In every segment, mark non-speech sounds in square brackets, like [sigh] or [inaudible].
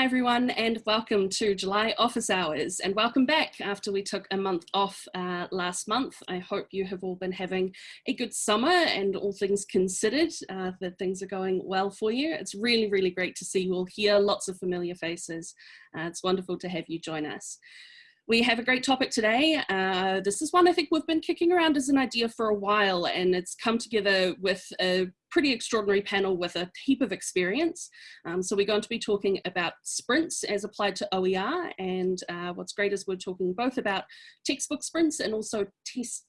Hi everyone and welcome to July office hours and welcome back after we took a month off uh, last month. I hope you have all been having a good summer and all things considered uh, that things are going well for you. It's really really great to see you all here, lots of familiar faces. Uh, it's wonderful to have you join us. We have a great topic today. Uh, this is one I think we've been kicking around as an idea for a while and it's come together with a pretty extraordinary panel with a heap of experience. Um, so we're going to be talking about sprints as applied to OER and uh, what's great is we're talking both about textbook sprints and also test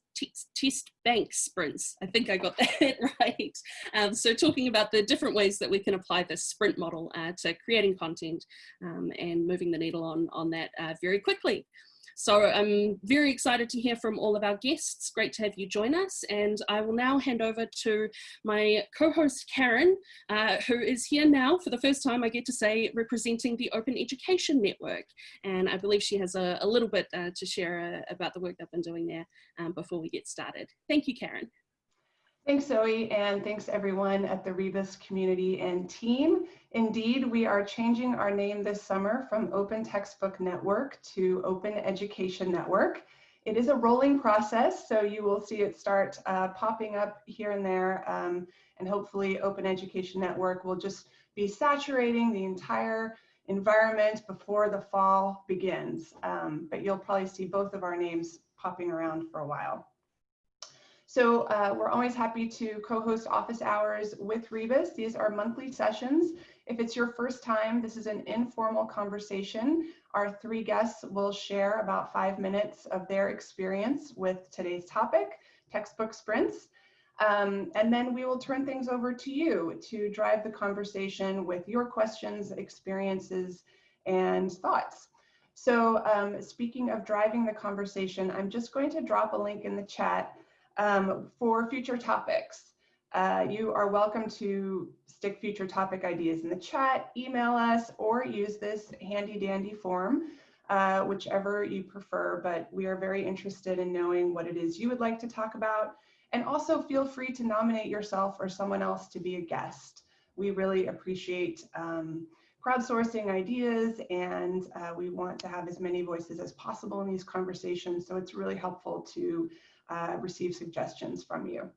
Test, bank sprints. I think I got [laughs] that right. Um, so talking about the different ways that we can apply this sprint model uh, to creating content um, and moving the needle on, on that uh, very quickly. So I'm very excited to hear from all of our guests. Great to have you join us. And I will now hand over to my co-host Karen, uh, who is here now for the first time, I get to say, representing the Open Education Network. And I believe she has a, a little bit uh, to share uh, about the work they've been doing there um, before we get started. Thank you, Karen. Thanks, Zoe, and thanks everyone at the Rebus community and team. Indeed, we are changing our name this summer from Open Textbook Network to Open Education Network. It is a rolling process, so you will see it start uh, popping up here and there, um, and hopefully Open Education Network will just be saturating the entire environment before the fall begins. Um, but you'll probably see both of our names popping around for a while. So uh, we're always happy to co-host office hours with Rebus. These are monthly sessions. If it's your first time, this is an informal conversation. Our three guests will share about five minutes of their experience with today's topic, textbook sprints. Um, and then we will turn things over to you to drive the conversation with your questions, experiences, and thoughts. So um, speaking of driving the conversation, I'm just going to drop a link in the chat um, for future topics. Uh, you are welcome to stick future topic ideas in the chat, email us, or use this handy dandy form, uh, whichever you prefer. But we are very interested in knowing what it is you would like to talk about. And also feel free to nominate yourself or someone else to be a guest. We really appreciate um, crowdsourcing ideas and uh, we want to have as many voices as possible in these conversations. So it's really helpful to uh, receive suggestions from you.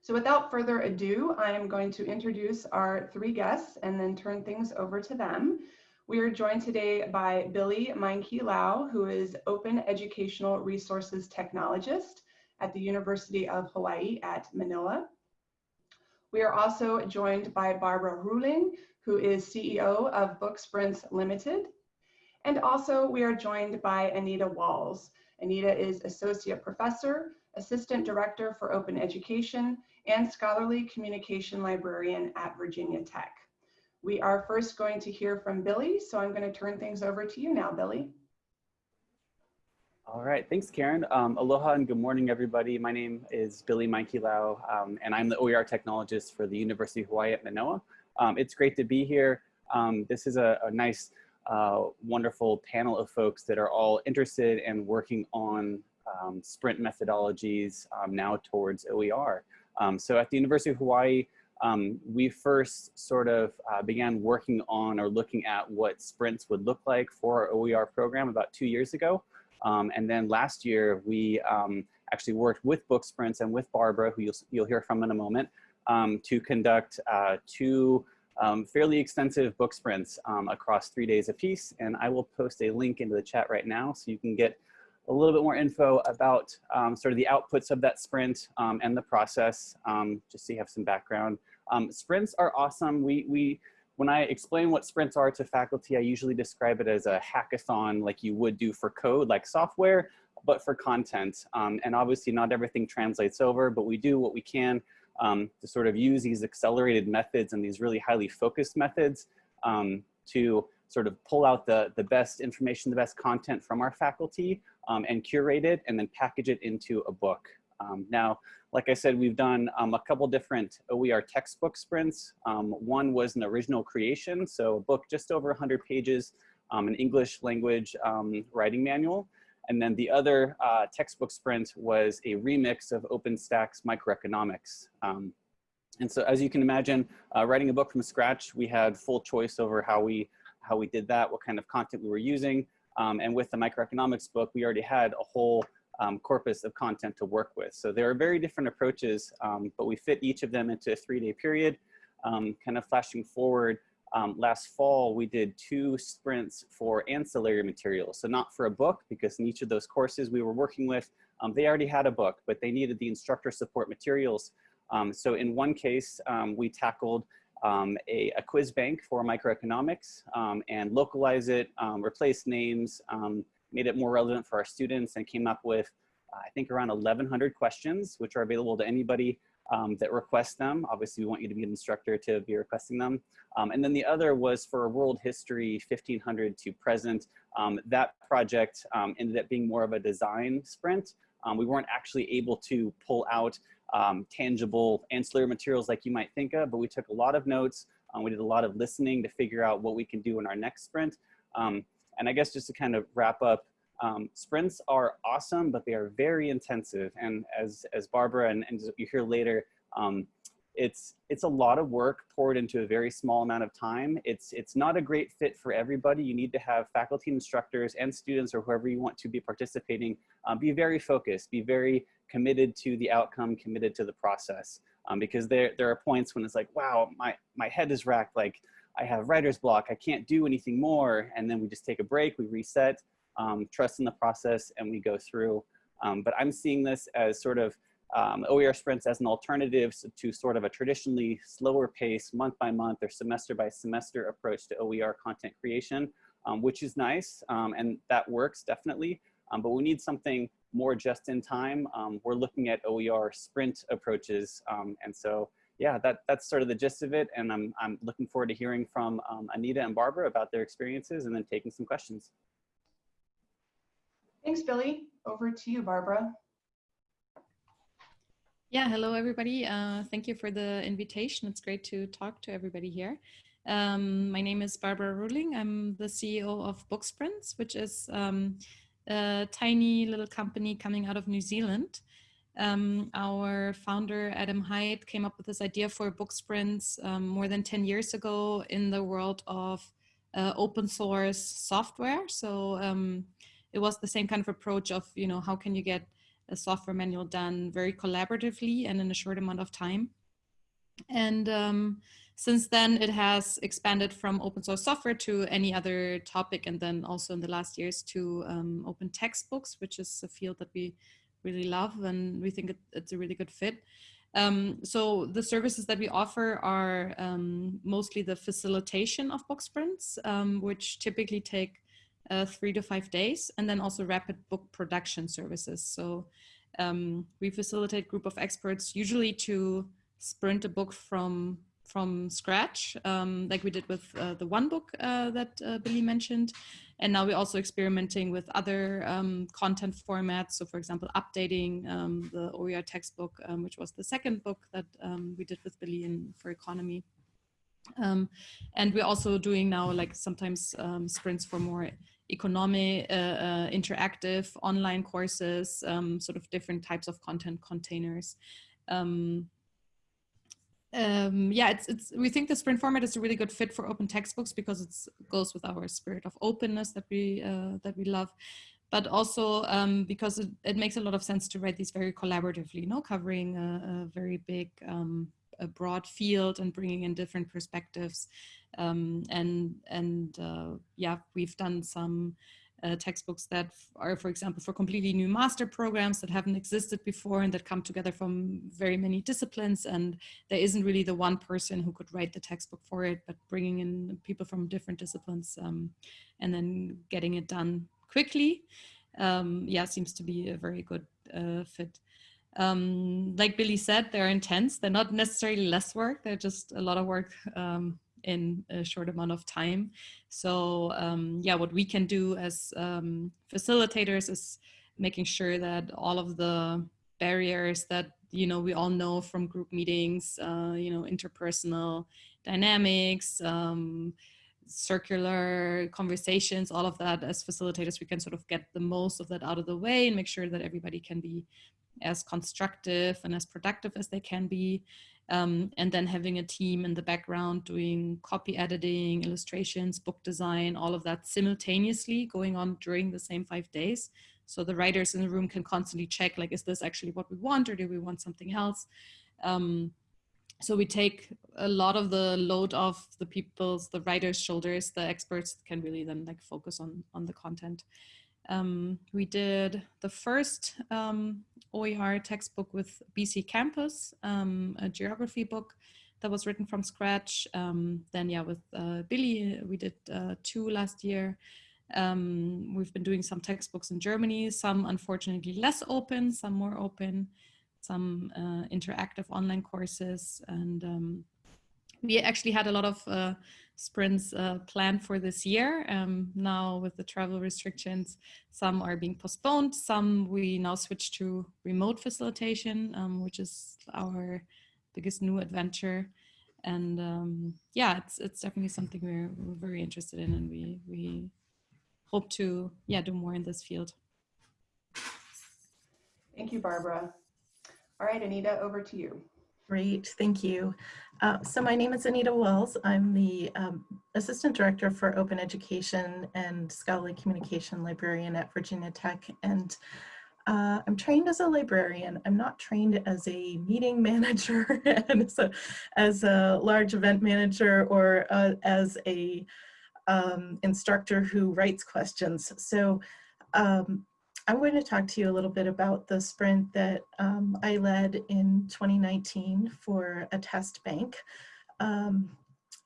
So without further ado, I am going to introduce our three guests and then turn things over to them. We are joined today by Billy Meinke Lau, who is Open Educational Resources Technologist at the University of Hawaii at Manoa. We are also joined by Barbara Ruhling, who is CEO of Book Sprints Limited. And also we are joined by Anita Walz, Anita is Associate Professor, Assistant Director for Open Education, and Scholarly Communication Librarian at Virginia Tech. We are first going to hear from Billy, so I'm going to turn things over to you now, Billy. All right, thanks, Karen. Um, aloha and good morning, everybody. My name is Billy Meinke Lau, um, and I'm the OER technologist for the University of Hawaii at Manoa. Um, it's great to be here. Um, this is a, a nice uh, wonderful panel of folks that are all interested and working on um, sprint methodologies um, now towards OER. Um, so at the University of Hawaii, um, we first sort of uh, began working on or looking at what sprints would look like for our OER program about two years ago. Um, and then last year, we um, actually worked with Book Sprints and with Barbara, who you'll, you'll hear from in a moment, to conduct uh, two um, fairly extensive book sprints um, across three days apiece. And I will post a link into the chat right now so you can get a little bit more info about um, sort of the outputs of that sprint um, and the process, um, just so you have some background. Um, sprints are awesome. We, we, when I explain what sprints are to faculty, I usually describe it as a hackathon like you would do for code, like software, but for content. and obviously not everything translates over, but we do what we can um, to sort of use these accelerated methods and these really highly focused methods um, to sort of pull out the, the best information, the best content from our faculty um, and curate it and then package it into a book. Um, now, like I said, we've done um, a couple different OER textbook sprints. Um, one was an original creation, so a book just over 100 pages, an English language writing manual. And then the other uh, textbook sprint was a remix of OpenStax microeconomics. Um, and so as you can imagine, uh, writing a book from scratch, we had full choice over how we how we did that, what kind of content we were using. Um, and with the microeconomics book, we already had a whole um, corpus of content to work with. So there are very different approaches, um, but we fit each of them into a three day period. Um, kind of flashing forward, um, last fall, we did two sprints for ancillary materials. So not for a book, because in each of those courses we were working with, um, they already had a book, but they needed the instructor support materials. so in one case, we tackled um, a, a, quiz bank for microeconomics um, and localize it, um, replace names, um, made it more relevant for our students and came up with, I think around 1100 questions, which are available to anybody um, that request them. Obviously we want you to be an instructor to be requesting them. Um, and then the other was for a world history 1500 to present. that project ended up being more of a design sprint. we weren't actually able to pull out um, tangible ancillary materials like you might think of, but we took a lot of notes. Um, we did a lot of listening to figure out what we can do in our next sprint. Um, and I guess just to kind of wrap up, um, sprints are awesome, but they are very intensive. And as, as Barbara and, and you hear later, um, it's it's a lot of work poured into a very small amount of time. It's it's not a great fit for everybody. You need to have faculty, instructors, and students, or whoever you want to be participating, um, be very focused, be very committed to the outcome, committed to the process. Um, because there there are points when it's like, wow, my my head is racked. Like I have writer's block. I can't do anything more. And then we just take a break. We reset, um, trust in the process, and we go through. Um, but I'm seeing this as sort of um, OER sprints as an alternative to sort of a traditionally slower pace month by month or semester by semester approach to OER content creation, um, which is nice um, and that works definitely. Um, but we need something more just in time. Um, we're looking at OER sprint approaches. Um, and so, yeah, that, that's sort of the gist of it. And I'm, I'm looking forward to hearing from Anita and Barbara about their experiences and then taking some questions. Thanks, Billy. Over to you, Barbara. Yeah, hello everybody. Uh, thank you for the invitation. It's great to talk to everybody here. Um, my name is Barbara Ruhling. I'm the CEO of Booksprints, which is um, a tiny little company coming out of New Zealand. Um, our founder, Adam Hyde, came up with this idea for Booksprints um, more than 10 years ago in the world of uh, open source software. So um, it was the same kind of approach of, you know, how can you get a software manual done very collaboratively and in a short amount of time. And um, since then it has expanded from open source software to any other topic and then also in the last years to um, open textbooks, which is a field that we really love and we think it, it's a really good fit. Um, so the services that we offer are um, mostly the facilitation of book sprints, um, which typically take uh, three to five days, and then also rapid book production services. So um, we facilitate group of experts usually to sprint a book from from scratch, um, like we did with uh, the one book uh, that uh, Billy mentioned. And now we're also experimenting with other um, content formats. So for example, updating um, the OER textbook, um, which was the second book that um, we did with Billy in, for economy. Um, and we're also doing now like sometimes sprints for more economic, uh, uh, interactive online courses, um, sort of different types of content containers. Um, um, yeah, it's, it's, we think the sprint format is a really good fit for open textbooks because it goes with our spirit of openness that we, uh, that we love, but also um, because it, it, makes a lot of sense to write these very collaboratively, you know, covering a, a very big, um, a broad field and bringing in different perspectives. Um, and and uh, yeah, we've done some uh, textbooks that are, for example, for completely new master programs that haven't existed before and that come together from very many disciplines. And there isn't really the one person who could write the textbook for it, but bringing in people from different disciplines um, and then getting it done quickly, um, yeah, seems to be a very good uh, fit. Um, like Billy said, they're intense. They're not necessarily less work. They're just a lot of work um, in a short amount of time. So um, yeah, what we can do as um, facilitators is making sure that all of the barriers that you know we all know from group meetings, uh, you know, interpersonal dynamics, um, circular conversations, all of that as facilitators, we can sort of get the most of that out of the way and make sure that everybody can be as constructive and as productive as they can be Um, and then having a team in the background doing copy editing, illustrations, book design, all of that simultaneously going on during the same five days. So the writers in the room can constantly check like, is this actually what we want or do we want something else? Um, so we take a lot of the load off the people's, the writers' shoulders, the experts can really then like focus on, on the content. Um, we did the first um, OER textbook with BC Campus, um, a geography book that was written from scratch. Um, then yeah, with uh, Billy, we did uh, two last year. Um, we've been doing some textbooks in Germany, some unfortunately less open, some more open, some uh, interactive online courses. And um, we actually had a lot of uh, sprints uh, planned for this year. Um, now with the travel restrictions, some are being postponed. Some we now switch to remote facilitation, um, which is our biggest new adventure. And um, yeah, it's it's definitely something we're, we're very interested in, and we we hope to yeah do more in this field. Thank you, Barbara. All right, Anita, over to you. Great, thank you. Uh, so my name is Anita Walz. I'm the um, Assistant Director for Open Education and Scholarly Communication Librarian at Virginia Tech. And uh, I'm trained as a librarian. I'm not trained as a meeting [laughs] manager and as a, as a large event manager or uh, as a um, instructor who writes questions. So um, I'm going to talk to you a little bit about the sprint that um, I led in 2019 for a test bank. Um,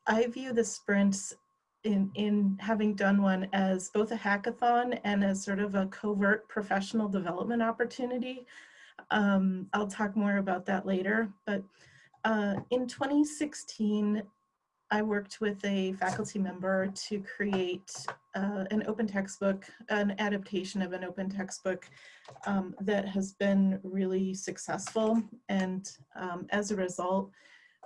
I view the sprints in, in having done one as both a hackathon and as sort of a covert professional development opportunity. Um, I'll talk more about that later, but uh, in 2016, I worked with a faculty member to create uh, an open textbook, an adaptation of an open textbook um, that has been really successful. And um, as a result,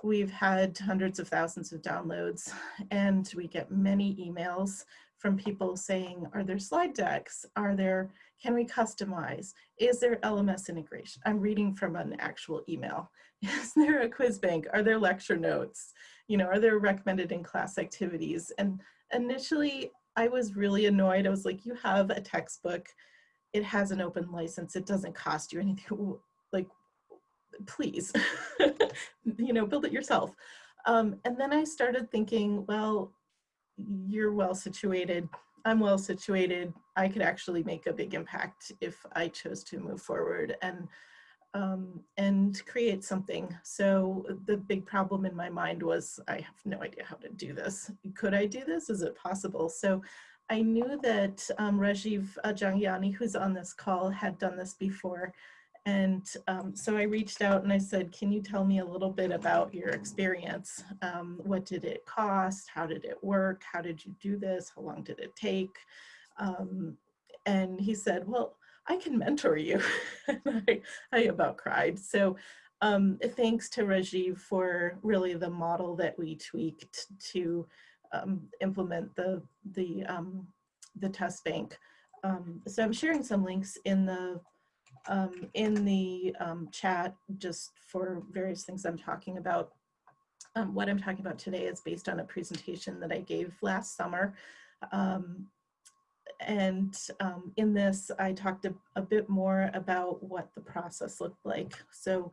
we've had hundreds of thousands of downloads and we get many emails from people saying, are there slide decks? Are there, can we customize? Is there LMS integration? I'm reading from an actual email. [laughs] Is there a quiz bank? Are there lecture notes? you know, are there recommended in class activities? And initially I was really annoyed. I was like, you have a textbook, it has an open license, it doesn't cost you anything, like, please, [laughs] you know, build it yourself. Um, and then I started thinking, well, you're well situated, I'm well situated, I could actually make a big impact if I chose to move forward. And um, and create something. So the big problem in my mind was I have no idea how to do this. Could I do this? Is it possible? So I knew that um, Rajiv Jhangiani, who's on this call, had done this before. And um, so I reached out and I said, can you tell me a little bit about your experience? Um, what did it cost? How did it work? How did you do this? How long did it take? Um, and he said, well, I can mentor you. [laughs] I, I about cried. So um, thanks to Rajiv for really the model that we tweaked to um, implement the, the, um, the test bank. So I'm sharing some links in the, um, in the um, chat just for various things I'm talking about. what I'm talking about today is based on a presentation that I gave last summer um, and um, in this, I talked a, a, bit more about what the process looked like. So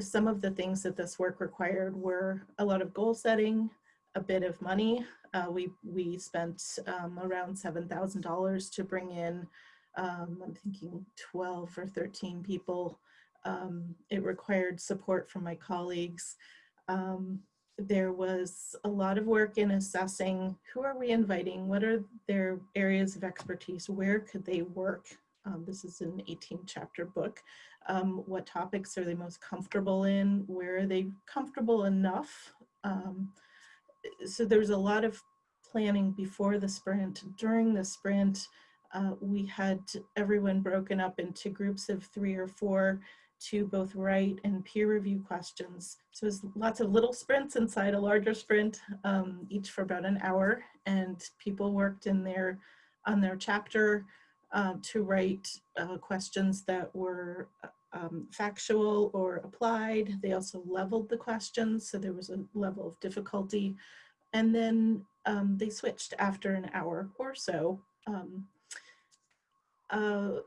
some of the things that this work required were a lot of goal setting, a bit of money. Uh, we, we spent um, around $7,000 to bring in, um, I'm thinking 12 or 13 people. Um, it required support from my colleagues. Um, there was a lot of work in assessing who are we inviting, what are their areas of expertise, where could they work. Um, this is an 18 chapter book. Um, what topics are they most comfortable in? Where are they comfortable enough? Um, so there's a lot of planning before the sprint. During the sprint, uh, we had everyone broken up into groups of three or four to both write and peer review questions. So it was lots of little sprints inside a larger sprint, um, each for about an hour. And people worked in their, on their chapter uh, to write uh, questions that were um, factual or applied. They also leveled the questions, so there was a level of difficulty. And then um, they switched after an hour or so. Uh,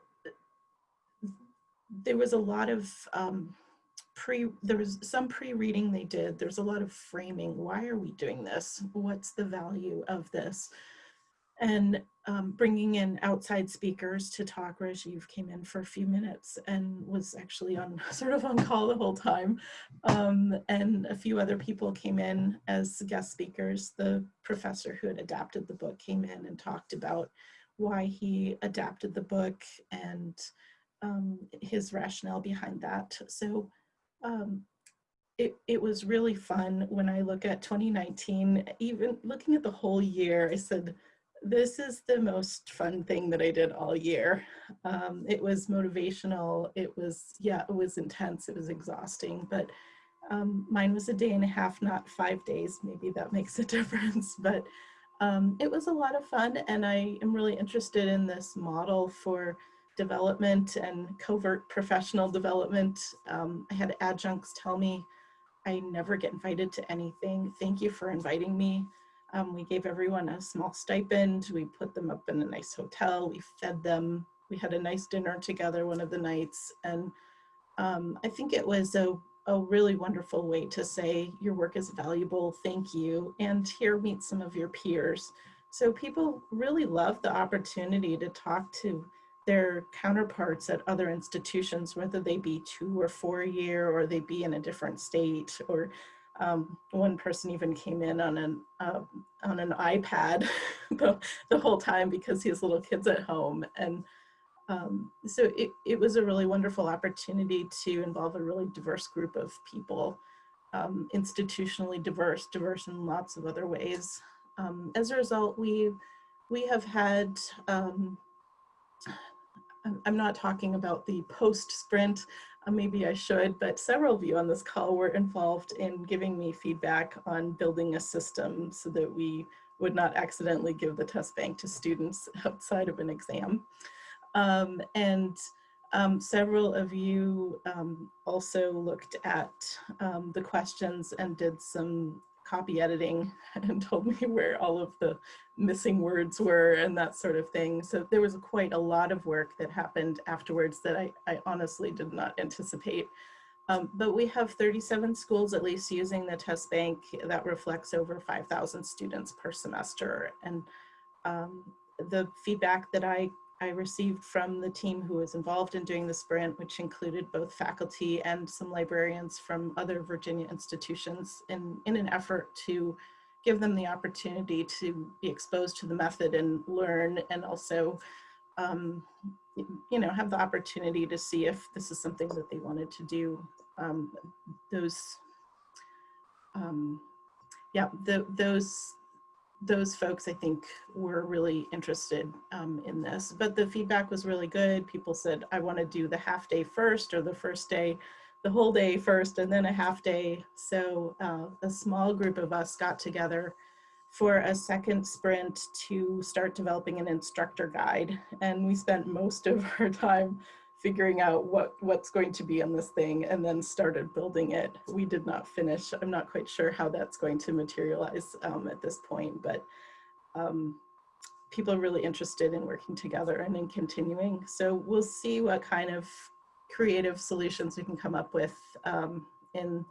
there was a lot of um, pre, there was some pre-reading they did. There's a lot of framing. Why are we doing this? What's the value of this? And um, bringing in outside speakers to talk. Rajiv came in for a few minutes and was actually on [laughs] sort of on call the whole time. Um, and a few other people came in as guest speakers. The professor who had adapted the book came in and talked about why he adapted the book and um, his rationale behind that. So um, it, it was really fun when I look at 2019, even looking at the whole year, I said, this is the most fun thing that I did all year. Um, it was motivational. It was, yeah, it was intense. It was exhausting, but um, mine was a day and a half, not five days. Maybe that [laughs] makes a difference, but um, it was a lot of fun. And I am really interested in this model for development and covert professional development. Um, I had adjuncts tell me I never get invited to anything. Thank you for inviting me. Um, we gave everyone a small stipend. We put them up in a nice hotel. We fed them. We had a nice dinner together one of the nights. And um, I think it was a, a really wonderful way to say your work is valuable, thank you, and here meet some of your peers. So people really love the opportunity to talk to their counterparts at other institutions, whether they be two or four year or they be in a different state or um, one person even came in on an uh, on an iPad [laughs] the, the whole time because he has little kids at home. And um, so it, it was a really wonderful opportunity to involve a really diverse group of people, um, institutionally diverse, diverse in lots of other ways. Um, as a result, we, we have had, um, I'm not talking about the post sprint uh, maybe I should, but several of you on this call were involved in giving me feedback on building a system so that we would not accidentally give the test bank to students [laughs] outside of an exam. Um, and um, several of you um, also looked at um, the questions and did some copy editing [laughs] and told me where all of the missing words were and that sort of thing. So there was quite a lot of work that happened afterwards that I, I honestly did not anticipate. Um, but we have 37 schools at least using the test bank that reflects over 5,000 students per semester. And um, the feedback that I I received from the team who was involved in doing the sprint, which included both faculty and some librarians from other Virginia institutions in, in an effort to give them the opportunity to be exposed to the method and learn and also um, you know, have the opportunity to see if this is something that they wanted to do. Um, those, um, yeah, the, those those folks, I think, were really interested um, in this. But the feedback was really good. People said, I want to do the half day first or the first day, the whole day first, and then a half day. So uh, a small group of us got together for a second sprint to start developing an instructor guide. And we spent most of our time figuring out what what's going to be on this thing and then started building it. We did not finish. I'm not quite sure how that's going to materialize um, at this point, but um, people are really interested in working together and in continuing. So we'll see what kind of creative solutions we can come up with um, in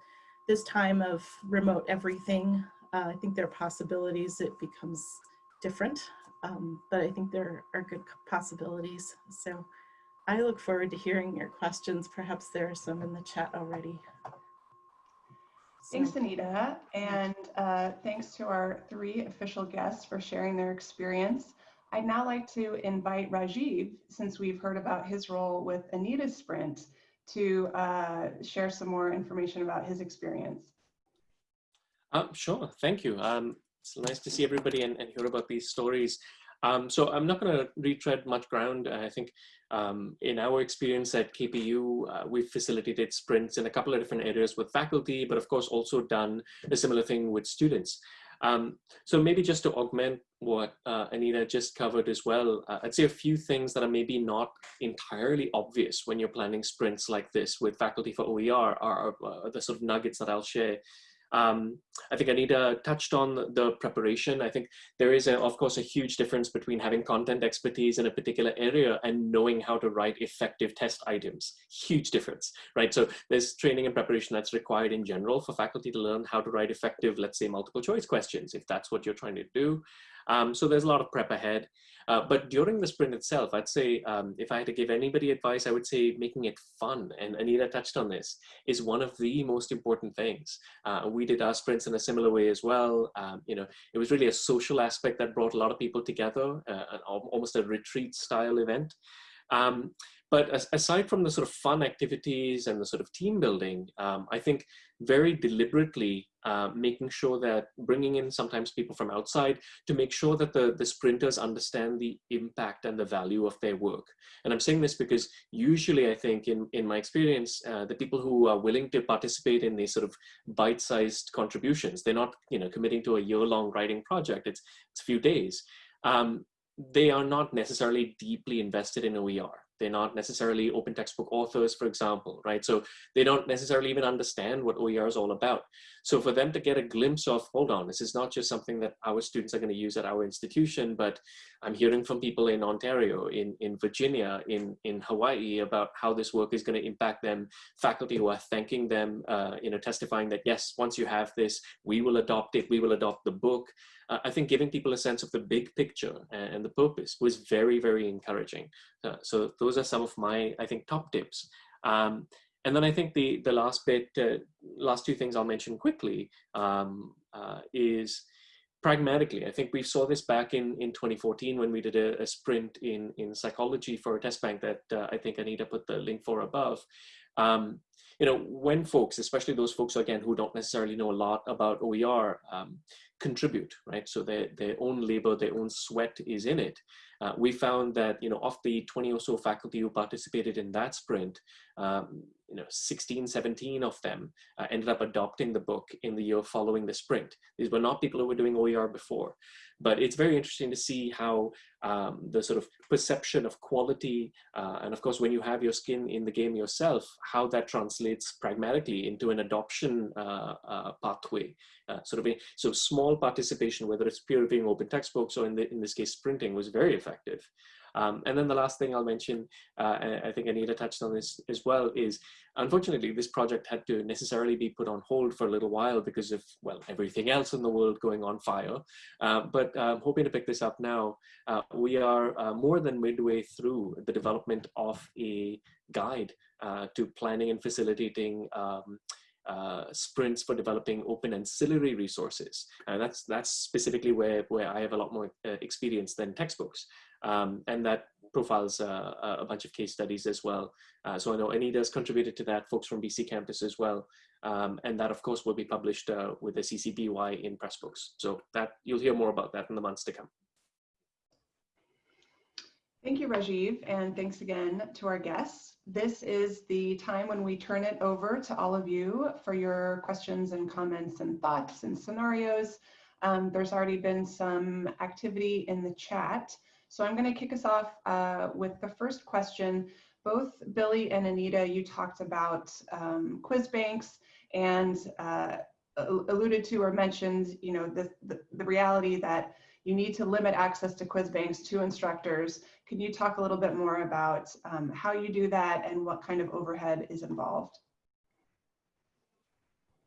this time of remote everything. Uh, I think there are possibilities. It becomes different, um, but I think there are good possibilities. So I look forward to hearing your questions. Perhaps there are some in the chat already. Thanks, Anita. And uh, thanks to our three official guests for sharing their experience. I'd now like to invite Rajiv, since we've heard about his role with Anita's Sprint, to uh, share some more information about his experience. Um, sure, thank you. Um, it's nice to see everybody and, and hear about these stories. Um, so I'm not going to retread much ground. I think um, in our experience at KPU, uh, we've facilitated sprints in a couple of different areas with faculty, but of course also done a similar thing with students. Um, so maybe just to augment what uh, Anita just covered as well, uh, I'd say a few things that are maybe not entirely obvious when you're planning sprints like this with faculty for OER are, are the sort of nuggets that I'll share. Um, I think Anita touched on the preparation. I think there is, a, of course, a huge difference between having content expertise in a particular area and knowing how to write effective test items. Huge difference, right? So there's training and preparation that's required in general for faculty to learn how to write effective, let's say, multiple choice questions, if that's what you're trying to do. Um, so there's a lot of prep ahead. Uh, but during the sprint itself, I'd say um, if I had to give anybody advice, I would say making it fun. And Anita touched on this is one of the most important things. Uh, we did our sprints in a similar way as well. Um, you know, it was really a social aspect that brought a lot of people together, uh, an, almost a retreat style event. Um, but aside from the sort of fun activities and the sort of team building, um, I think very deliberately uh, making sure that bringing in sometimes people from outside to make sure that the, the sprinters understand the impact and the value of their work. And I'm saying this because usually I think in, in my experience, uh, the people who are willing to participate in these sort of bite-sized contributions, they're not you know, committing to a year-long writing project, it's, it's a few days. Um, they are not necessarily deeply invested in OER. They're not necessarily open textbook authors, for example, right? So they don't necessarily even understand what OER is all about. So for them to get a glimpse of, hold on, this is not just something that our students are going to use at our institution, but I'm hearing from people in Ontario, in, in Virginia, in, in Hawaii about how this work is going to impact them, faculty who are thanking them, uh, you know, testifying that, yes, once you have this, we will adopt it, we will adopt the book. Uh, I think giving people a sense of the big picture and, and the purpose was very, very encouraging. Uh, so those are some of my, I think, top tips. Um, and then I think the, the last bit, uh, last two things I'll mention quickly um, uh, is pragmatically. I think we saw this back in, in 2014 when we did a, a sprint in, in psychology for a test bank that uh, I think Anita put the link for above. Um, you know, when folks, especially those folks again who don't necessarily know a lot about OER, um, contribute, right? So their, their own labor, their own sweat is in it. Uh, we found that, you know, of the 20 or so faculty who participated in that sprint, um, you know, 16, 17 of them uh, ended up adopting the book in the year following the sprint. These were not people who were doing OER before, but it's very interesting to see how um, the sort of perception of quality, uh, and of course, when you have your skin in the game yourself, how that translates pragmatically into an adoption uh, uh, pathway. Uh, sort of a, so small participation, whether it's peer reviewing open textbooks or in, the, in this case, sprinting was very effective. Um, and then the last thing I'll mention, uh, I think Anita touched on this as well, is unfortunately this project had to necessarily be put on hold for a little while because of, well, everything else in the world going on fire. Uh, but I'm hoping to pick this up now. Uh, we are uh, more than midway through the development of a guide uh, to planning and facilitating um, uh, sprints for developing open ancillary resources. And that's, that's specifically where, where I have a lot more uh, experience than textbooks. Um, and that profiles uh, a bunch of case studies as well. Uh, so I know Anita's contributed to that, folks from BC campus as well. Um, and that of course will be published uh, with the CCBY in Pressbooks. So that you'll hear more about that in the months to come. Thank you, Rajiv, and thanks again to our guests. This is the time when we turn it over to all of you for your questions and comments and thoughts and scenarios. Um, there's already been some activity in the chat. So I'm going to kick us off uh, with the first question. Both Billy and Anita, you talked about um, quiz banks and uh, alluded to or mentioned, you know, the, the, the reality that you need to limit access to quiz banks to instructors. Can you talk a little bit more about um, how you do that and what kind of overhead is involved?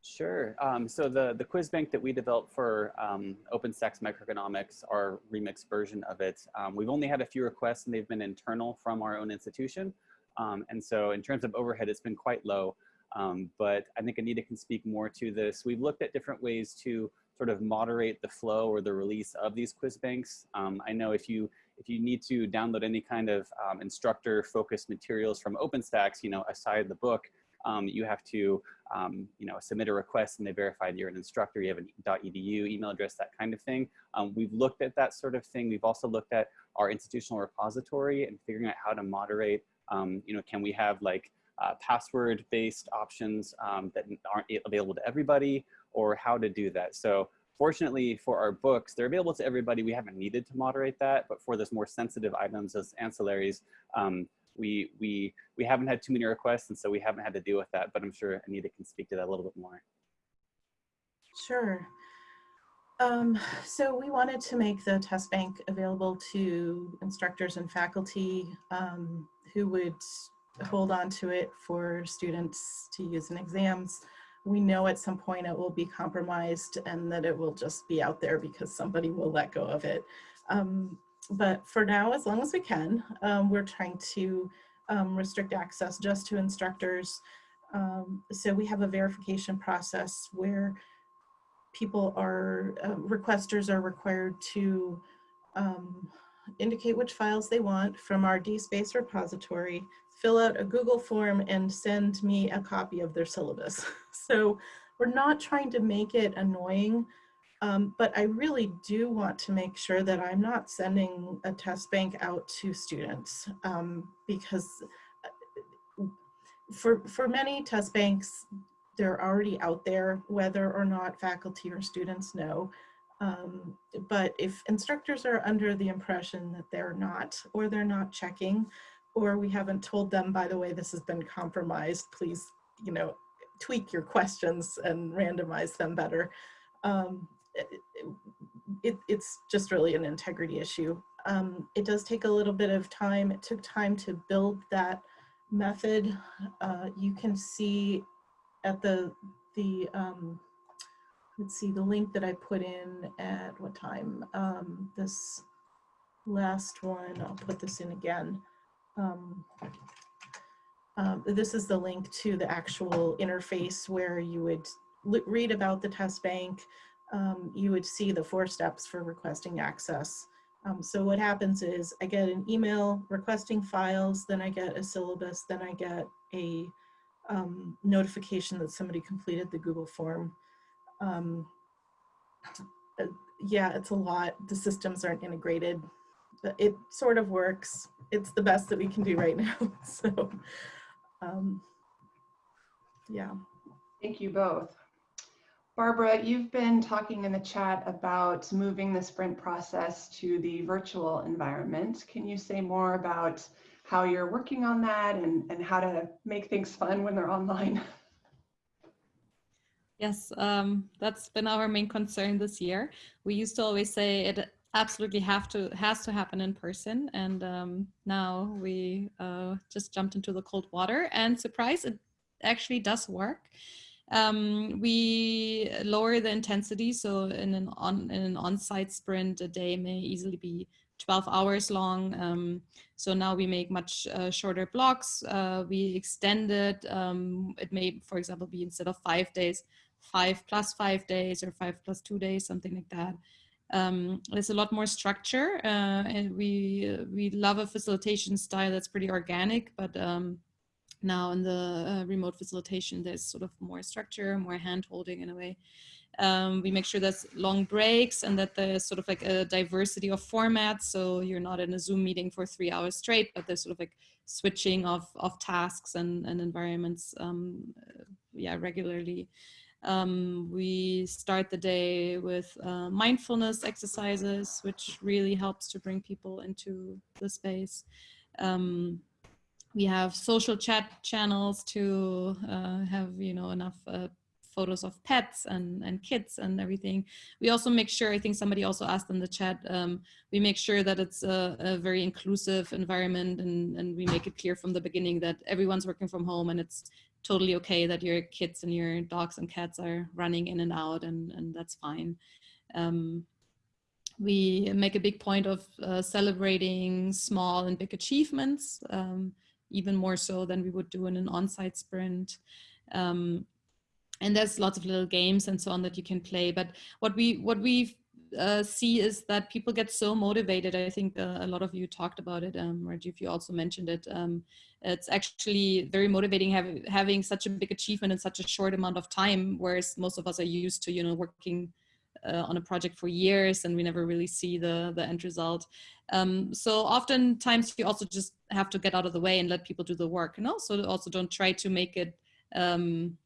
Sure. Um, so the, the quiz bank that we developed for um, OpenStax Microeconomics, our remix version of it, um, we've only had a few requests and they've been internal from our own institution. Um, and so in terms of overhead, it's been quite low. Um, but I think Anita can speak more to this. We've looked at different ways to sort of moderate the flow or the release of these quiz banks. Um, I know if you if you need to download any kind of instructor focused materials from OpenStax, you know, aside the book, um, you have to, um, you know, submit a request and they verify that you're an instructor, you have an .edu email address, that kind of thing. Um, we've looked at that sort of thing. We've also looked at our institutional repository and figuring out how to moderate, um, you know, can we have like uh, password-based options um, that aren't available to everybody or how to do that. So Fortunately for our books, they're available to everybody. We haven't needed to moderate that, but for those more sensitive items those ancillaries, um, we, we, we haven't had too many requests, and so we haven't had to deal with that, but I'm sure Anita can speak to that a little bit more. Sure. Um, so we wanted to make the test bank available to instructors and faculty um, who would hold on to it for students to use in exams. We know at some point it will be compromised and that it will just be out there because somebody will let go of it. Um, but for now, as long as we can, um, we're trying to um, restrict access just to instructors. Um, so we have a verification process where people are, uh, requesters are required to um, indicate which files they want from our DSpace repository, fill out a Google form and send me a copy of their syllabus. [laughs] so we're not trying to make it annoying, um, but I really do want to make sure that I'm not sending a test bank out to students um, because uh, for, for many test banks, they're already out there, whether or not faculty or students know. Um, but if instructors are under the impression that they're not, or they're not checking, or we haven't told them, by the way, this has been compromised, please, you know, tweak your questions and randomize them better. Um, it, it, it's just really an integrity issue. Um, it does take a little bit of time. It took time to build that method. Uh, you can see at the, the um, let's see, the link that I put in at what time? Um, this last one, I'll put this in again. Um, um, this is the link to the actual interface where you would read about the test bank. Um, you would see the four steps for requesting access. Um, so what happens is I get an email requesting files, then I get a syllabus, then I get a um, notification that somebody completed the Google form. Um, uh, yeah, it's a lot. The systems aren't integrated. But it sort of works. It's the best that we can do right [laughs] now. so, um, yeah. Thank you both. Barbara, you've been talking in the chat about moving the sprint process to the virtual environment. Can you say more about how you're working on that and, and how to make things fun when they're online. [laughs] Yes, um, that's been our main concern this year. We used to always say it absolutely have to has to happen in person, and um, now we uh, just jumped into the cold water. And surprise, it actually does work. Um, we lower the intensity, so in an on in an on-site sprint, a day may easily be 12 hours long. Um, so now we make much uh, shorter blocks. Uh, we extend it. Um, it may, for example, be instead of five days, five plus five days or five plus two days, something like that. Um, there's a lot more structure uh, and we, we love a facilitation style that's pretty organic, but um, now in the uh, remote facilitation, there's sort of more structure, more hand holding in a way. Um, we make sure there's long breaks and that there's sort of like a diversity of formats. So you're not in a Zoom meeting for three hours straight, but there's sort of like switching of, of tasks and, and environments um, yeah, regularly. Um, we start the day with uh, mindfulness exercises, which really helps to bring people into the space. Um, we have social chat channels to uh, have you know enough uh, photos of pets and, and kids and everything. We also make sure, I think somebody also asked in the chat, um, we make sure that it's a, a, very inclusive environment and, and we make it clear from the beginning that everyone's working from home and it's totally okay that your kids and your dogs and cats are running in and out and, and that's fine. Um, we make a big point of uh, celebrating small and big achievements, um, even more so than we would do in an on-site sprint. Um, and there's lots of little games and so on that you can play. But what we what we uh, see is that people get so motivated. I think uh, a lot of you talked about it, um, Rajiv, you also mentioned it. Um, it's actually very motivating having having such a big achievement in such a short amount of time, whereas most of us are used to, you know, working uh, on a project for years and we never really see the, the end result. Um, so oftentimes you also just have to get out of the way and let people do the work, and also also don't try to make it um,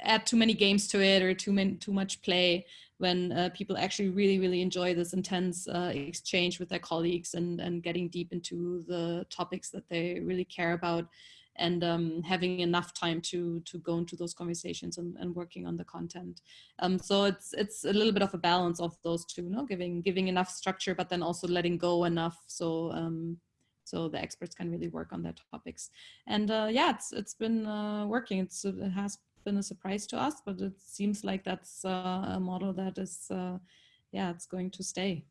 add too many games to it or too many too much play when uh, people actually really really enjoy this intense uh, exchange with their colleagues and and getting deep into the topics that they really care about and um, having enough time to to go into those conversations and, and working on the content. Um, so it's it's a little bit of a balance of those two, no, giving giving enough structure, but then also letting go enough so um, so the experts can really work on their topics. And uh, yeah, it's it's been uh, working. It's it has been a surprise to us, but it seems like that's uh, a model that is uh, yeah, it's going to stay.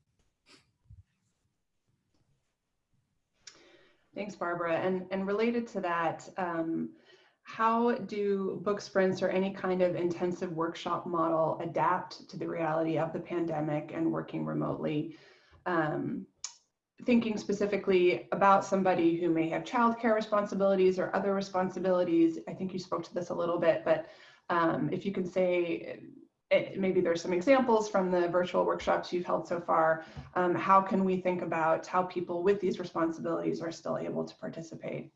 Thanks, Barbara. And, and related to that, um, how do book sprints or any kind of intensive workshop model adapt to the reality of the pandemic and working remotely? Um, thinking specifically about somebody who may have childcare responsibilities or other responsibilities. I think you spoke to this a little bit, but um, if you can say it, maybe there's some examples from the virtual workshops you've held so far. Um, how can we think about how people with these responsibilities are still able to participate?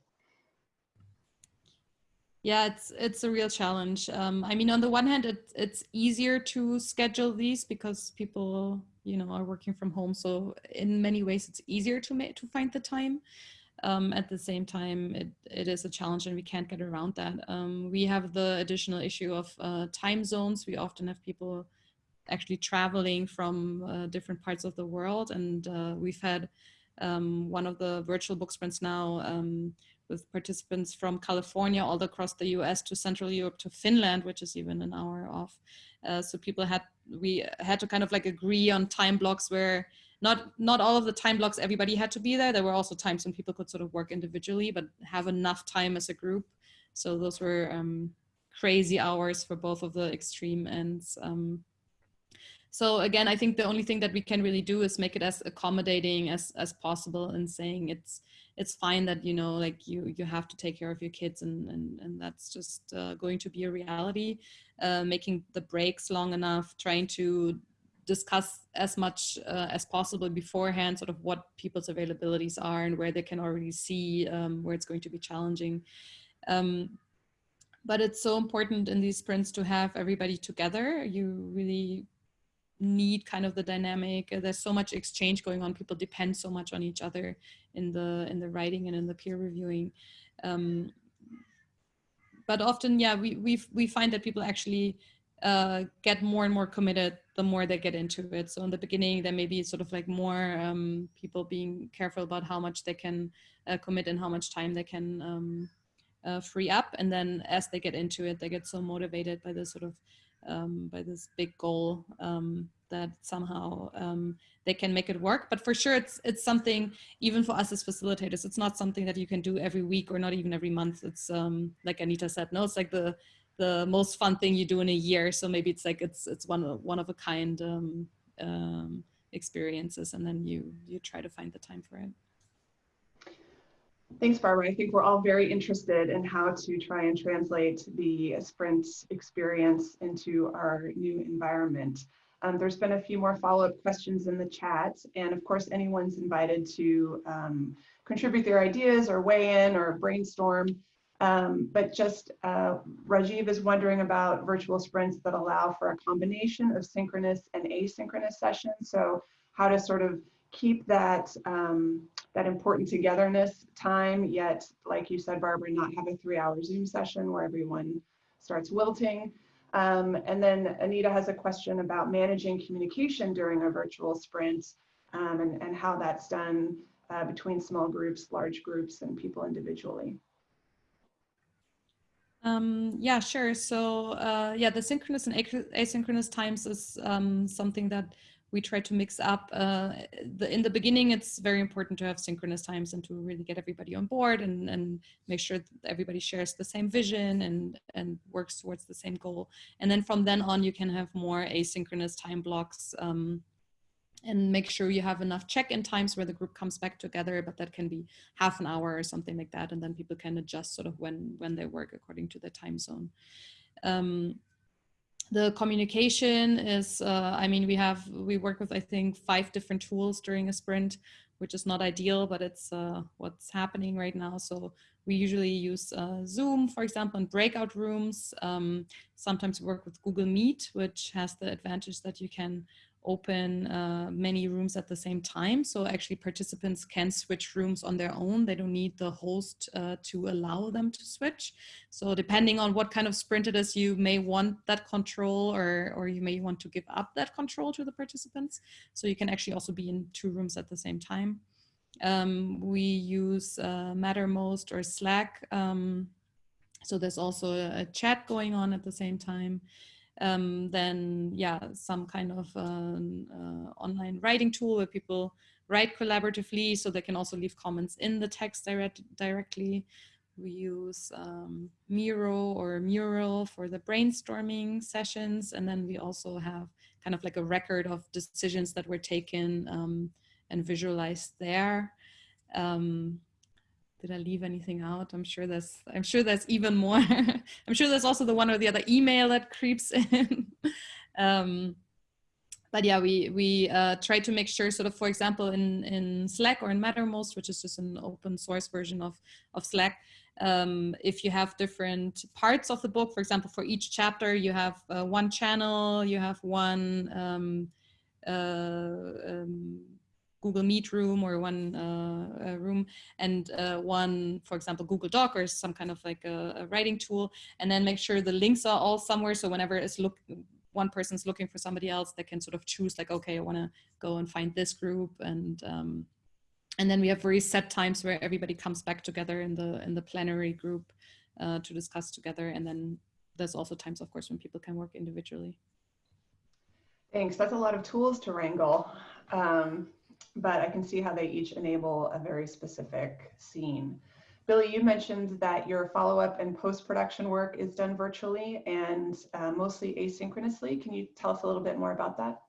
Yeah, it's it's a real challenge. Um, I mean, on the one hand, it, it's easier to schedule these because people, you know, are working from home. So in many ways, it's easier to make to find the time. Um, at the same time, it, it is a challenge and we can't get around that. Um, we have the additional issue of uh, time zones. We often have people actually traveling from uh, different parts of the world. And uh, we've had um, one of the virtual book sprints now um, with participants from California all across the US to Central Europe to Finland, which is even an hour off. Uh, so people had, we had to kind of like agree on time blocks where not not all of the time blocks everybody had to be there. There were also times when people could sort of work individually but have enough time as a group. So those were um, crazy hours for both of the extreme ends um, so again i think the only thing that we can really do is make it as accommodating as as possible and saying it's it's fine that you know like you you have to take care of your kids and and, and that's just uh, going to be a reality. Uh, making the breaks long enough trying to discuss as much uh, as possible beforehand, sort of what people's availabilities are and where they can already see um, where it's going to be challenging. Um, but it's so important in these sprints to have everybody together. You really need kind of the dynamic. There's so much exchange going on. People depend so much on each other in the in the writing and in the peer reviewing. Um, but often, yeah, we we we find that people actually uh, get more and more committed the more they get into it. So in the beginning, there may be sort of like more um, people being careful about how much they can uh, commit and how much time they can um, uh, free up. And then as they get into it, they get so motivated by this sort of um, by this big goal um, that somehow um, they can make it work. But for sure, it's it's something even for us as facilitators, it's not something that you can do every week or not even every month. It's um, like Anita said, no, it's like the the most fun thing you do in a year. So maybe it's like it's it's one of one of a kind um, um, experiences, and then you you try to find the time for it. Thanks, Barbara. I think we're all very interested in how to try and translate the sprint experience into our new environment. Um, there's been a few more follow-up questions in the chat, and of course, anyone's invited to um, contribute their ideas or weigh in or brainstorm. Um, but just uh, Rajiv is wondering about virtual sprints that allow for a combination of synchronous and asynchronous sessions. So how to sort of keep that um, that important togetherness time, yet, like you said, Barbara, not have a three hour Zoom session where everyone starts wilting. Um, and then Anita has a question about managing communication during a virtual sprint um, and, and how that's done uh, between small groups, large groups, and people individually. Um, yeah, sure. So uh, yeah, the synchronous and asynchronous times is um, something that we try to mix up. Uh, the, in the beginning, it's very important to have synchronous times and to really get everybody on board and, and make sure that everybody shares the same vision and, and works towards the same goal. And then from then on, you can have more asynchronous time blocks um, and make sure you have enough check-in times where the group comes back together, but that can be half an hour or something like that. And then people can adjust sort of when, when they work according to the time zone. Um, the communication is, uh, I mean, we have, we work with, I think, five different tools during a sprint, which is not ideal, but it's uh, what's happening right now. So we usually use uh, Zoom, for example, in breakout rooms. Um, sometimes we work with Google Meet, which has the advantage that you can open uh, many rooms at the same time. So actually participants can switch rooms on their own. They don't need the host uh, to allow them to switch. So depending on what kind of sprint it is, you may want that control or, or you may want to give up that control to the participants. So you can actually also be in two rooms at the same time. Um, we use uh, Mattermost or Slack. Um, so there's also a, a chat going on at the same time um, then yeah, some kind of um, uh, online writing tool where people write collaboratively so they can also leave comments in the text direct directly. We use um, Miro or Mural for the brainstorming sessions. And then we also have kind of like a record of decisions that were taken um, and visualized there. Um, did I leave anything out? I'm sure there's, I'm sure there's even more. [laughs] I'm sure there's also the one or the other email that creeps [laughs] in. um, but yeah, we, we uh, try to make sure sort of, for example, in, in Slack or in Mattermost, which is just an open source version of, of Slack, um, if you have different parts of the book, for example, for each chapter, you have uh, one channel, you have one um, uh, um, Google Meet room or one uh, room and uh, one, for example, Google Doc or some kind of like a, a, writing tool, and then make sure the links are all somewhere. So whenever it's look, one person's looking for somebody else, they can sort of choose like, okay, I want to go and find this group, and um, and then we have very set times where everybody comes back together in the in the plenary group uh, to discuss together, and then there's also times, of course, when people can work individually. Thanks. That's a lot of tools to wrangle. Um, but I can see how they each enable a very specific scene. Billy, you mentioned that your follow-up and post-production work is done virtually and uh, mostly asynchronously. Can you tell us a little bit more about that?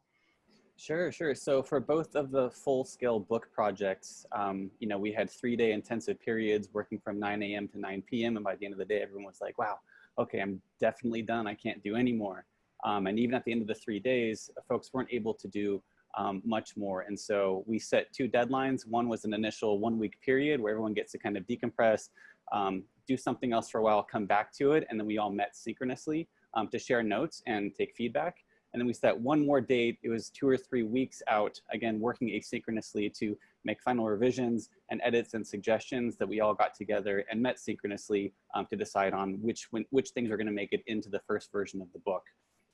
Sure, sure. So for both of the full-scale book projects, um, you know, we had three-day intensive periods working from 9 a.m. to 9 p.m. And by the end of the day, everyone was like, wow, okay, I'm definitely done. I can't do anymore. Um, and even at the end of the three days, folks weren't able to do um, much more. And so we set two deadlines. One was an initial one week period where everyone gets to kind of decompress, um, do something else for a while, come back to it. And then we all met synchronously um, to share notes and take feedback. And then we set one more date. It was two or three weeks out, again, working asynchronously to make final revisions and edits and suggestions that we all got together and met synchronously um, to decide on which, when, which things are gonna make it into the first version of the book.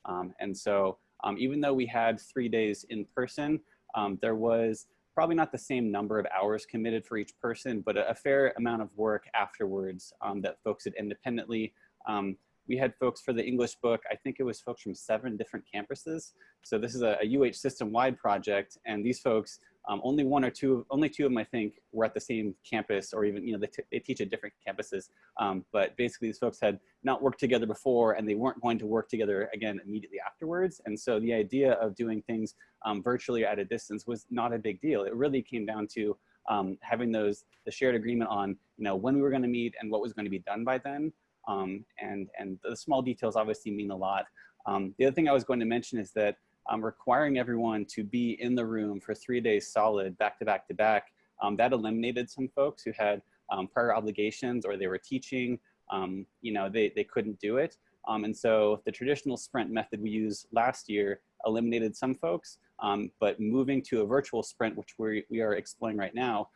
Um, and so um, even though we had three days in person, um, there was probably not the same number of hours committed for each person, but a, a fair amount of work afterwards um, that folks did independently. Um, we had folks for the English book, I think it was folks from seven different campuses. So this is a, a UH system-wide project, and these folks um, only one or two, only two of them, I think, were at the same campus or even, you know, they, they teach at different campuses. Um, but basically these folks had not worked together before and they weren't going to work together again immediately afterwards. And so the idea of doing things um, virtually at a distance was not a big deal. It really came down to um, having those, the shared agreement on, you know, when we were going to meet and what was going to be done by then. Um, and, and the small details obviously mean a lot. Um, the other thing I was going to mention is that um, requiring everyone to be in the room for three days solid, back to back to back, um, that eliminated some folks who had um, prior obligations or they were teaching, um, you know, they, they couldn't do it. Um, and so the traditional sprint method we used last year eliminated some folks, um, but moving to a virtual sprint, which we, we are exploring right now,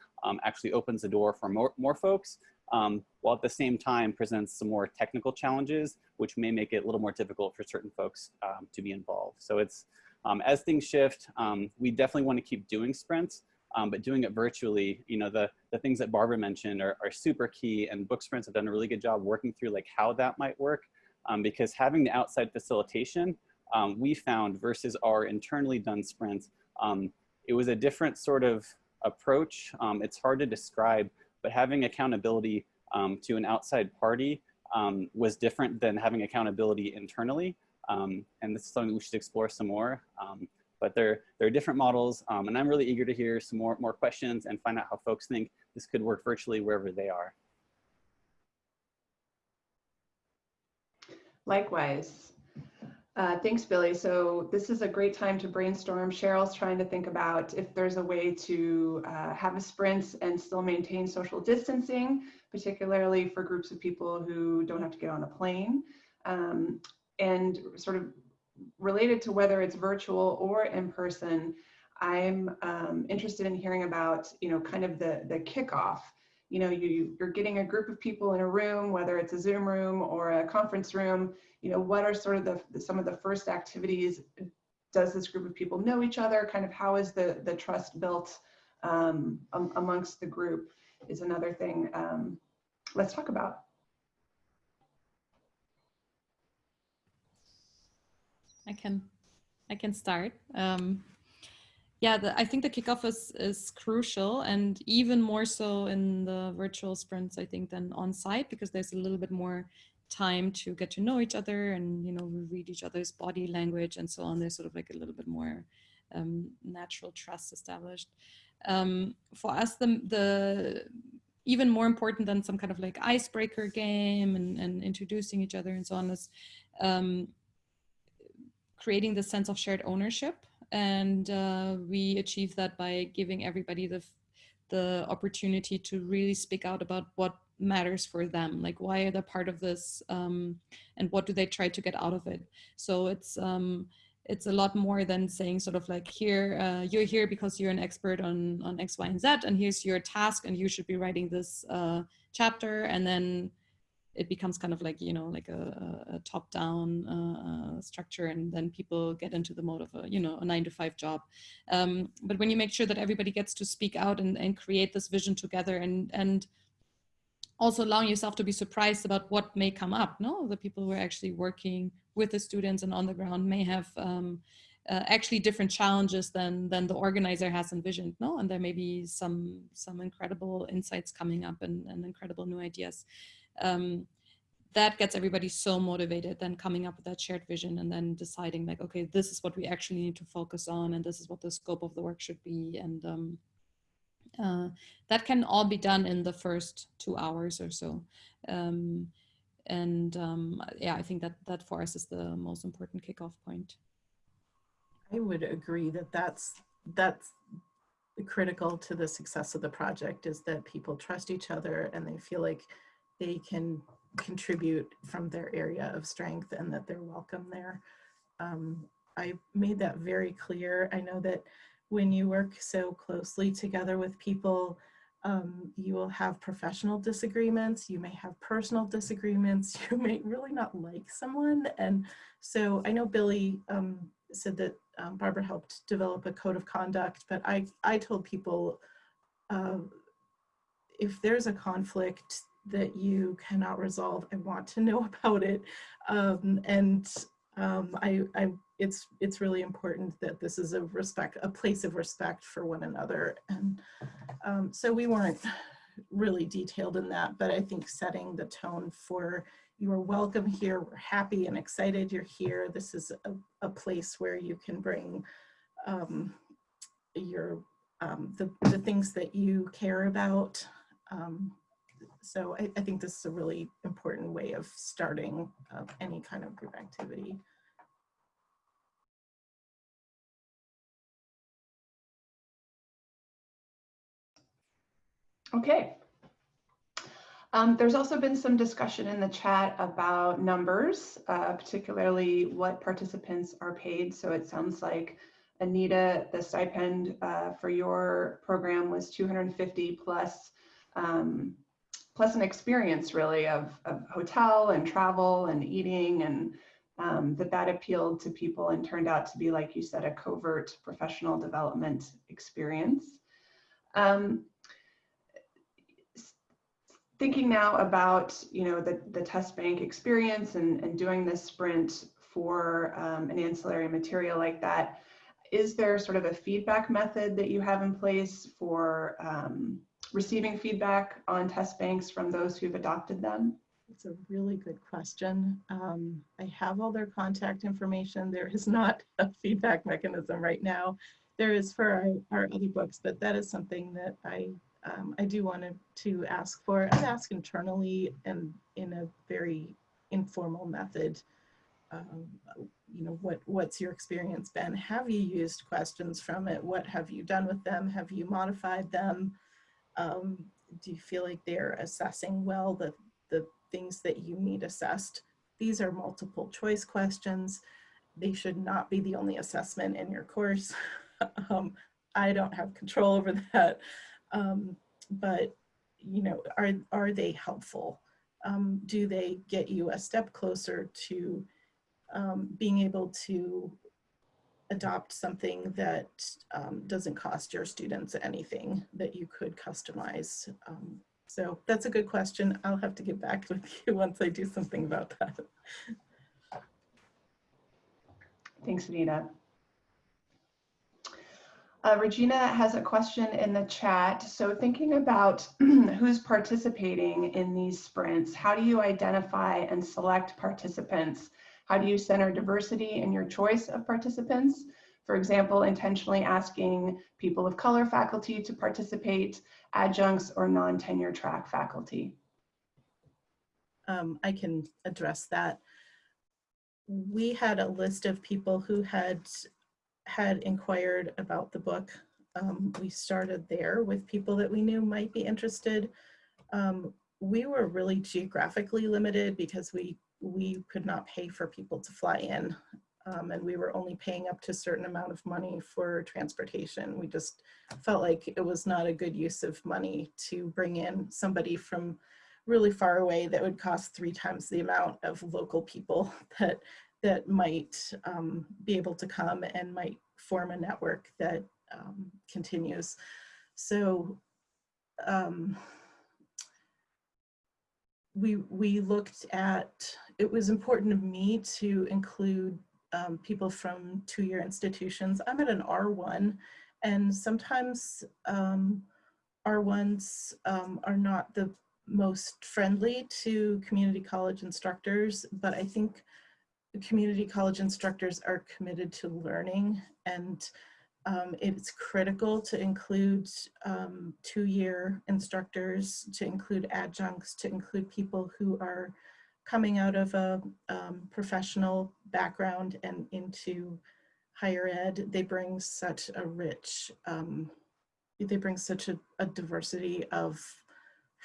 actually opens the door for more, more folks um, while at the same time presents some more technical challenges, which may make it a little more difficult for certain folks um, to be involved. So it's, um, as things shift, um, we definitely want to keep doing sprints, um, but doing it virtually, you know, the, the things that Barbara mentioned are, are super key and book sprints have done a really good job working through like how that might work um, because having the outside facilitation, we found versus our internally done sprints, it was a different sort of approach. it's hard to describe, but having accountability um, to an outside party um, was different than having accountability internally. Um, and this is something we should explore some more. Um, but there, there are different models, um, and I'm really eager to hear some more, more questions and find out how folks think this could work virtually wherever they are. Likewise. Uh, thanks, Billy. So this is a great time to brainstorm. Cheryl's trying to think about if there's a way to uh, have a sprint and still maintain social distancing, particularly for groups of people who don't have to get on a plane. Um, and sort of related to whether it's virtual or in person, I'm um, interested in hearing about, you know, kind of the, the kickoff. You know, you, you're getting a group of people in a room, whether it's a Zoom room or a conference room, you know, what are sort of the, some of the first activities? Does this group of people know each other? Kind of how is the, the trust built um, amongst the group is another thing um, let's talk about. I can, I can start. Um, yeah, the, I think the kickoff is, is crucial and even more so in the virtual sprints, I think, than on site because there's a little bit more time to get to know each other and, you know, read each other's body language and so on. There's sort of like a little bit more um, natural trust established. Um, for us, the, the even more important than some kind of like icebreaker game and, and introducing each other and so on is um, creating the sense of shared ownership. And uh, we achieve that by giving everybody the, the opportunity to really speak out about what matters for them like why are they part of this um, and what do they try to get out of it? So it's um, it's a lot more than saying sort of like here uh, you're here because you're an expert on on x y and z and here's your task and you should be writing this uh, chapter and then it becomes kind of like you know like a, a top down uh, uh, structure and then people get into the mode of a you know a nine to five job. Um, but when you make sure that everybody gets to speak out and, and create this vision together and and also allowing yourself to be surprised about what may come up no? The people who are actually working with the students and on the ground may have um, uh, actually different challenges than than the organizer has envisioned no? And there may be some some incredible insights coming up and, and incredible new ideas um, that gets everybody so motivated then coming up with that shared vision and then deciding like okay this is what we actually need to focus on and this is what the scope of the work should be and um, uh, that can all be done in the first two hours or so um, and um, yeah, I think that that for us is the most important kickoff point. I would agree that that's that's critical to the success of the project is that people trust each other and they feel like they can contribute from their area of strength and that they're welcome there. Um, I made that very clear. I know that when you work so closely together with people, um, you will have professional disagreements, you may have personal disagreements, [laughs] you may really not like someone. And so I know Billy um, said that um, Barbara helped develop a code of conduct, but I, I told people uh, if there's a conflict that you cannot resolve, I want to know [laughs] about it. Um, and um, I, I, it's, it's really important that this is a respect, a place of respect for one another. And um, so we weren't really detailed in that, but I think setting the tone for you are welcome here. We're happy and excited you're here. This is a, a place where you can bring um, your um, the, the things that you care about. Um, so I, I, think this is a really important way of starting uh, any kind of group activity. Okay. Um, there's also been some discussion in the chat about numbers, uh, particularly what participants are paid. So it sounds like Anita, the stipend uh, for your program was 250 plus um, plus an experience really of, of, hotel and travel and eating and um, that that appealed to people and turned out to be, like you said, a covert professional development experience. Um, thinking now about, you know, the, the test bank experience and, and doing this sprint for um, an ancillary material like that, is there sort of a feedback method that you have in place for um, receiving feedback on test banks from those who've adopted them? It's a really good question. Um, I have all their contact information. There is not [laughs] a feedback mechanism right now. There is for our, our other books, but that is something that I um, I do want to, ask for. I'd ask internally and in a very informal method um, you know, what, what's your experience been? Have you used questions from it? What have you done with them? Have you modified them? Um, do you feel like they're assessing well the, the things that you need assessed? These are multiple choice questions. They should not be the only assessment in your course. [laughs] um, I don't have control over that. Um, but, you know, are, are they helpful? Um, do they get you a step closer to um, being able to adopt something that um, doesn't cost your students anything that you could customize. Um, so that's a good question. I'll have to get back [laughs] with you once I do something about that. Thanks, Anita. Uh, Regina has a question in the chat. So thinking about [clears throat] who's participating in these sprints, how do you identify and select participants? How do you center diversity in your choice of participants? For example, intentionally asking people of color faculty to participate, adjuncts or non-tenure track faculty. Um, I can address that. We had a list of people who had had inquired about the book. Um, we started there with people that we knew might be interested. Um, we were really geographically limited because we we could not pay for people to fly in um, and we were only paying up to a certain amount of money for transportation. We just felt like it was not a good use of money to bring in somebody from really far away that would cost three times the amount of local people [laughs] that that might um, be able to come and might form a network that um, continues. So um, we, we looked at, it was important to me to include um, people from two-year institutions. I'm at an R1 and sometimes um, R1s um, are not the most friendly to community college instructors, but I think community college instructors are committed to learning and um, it's critical to include um, two-year instructors, to include adjuncts, to include people who are coming out of a um, professional background and into higher ed. They bring such a rich, um, they bring such a, a diversity of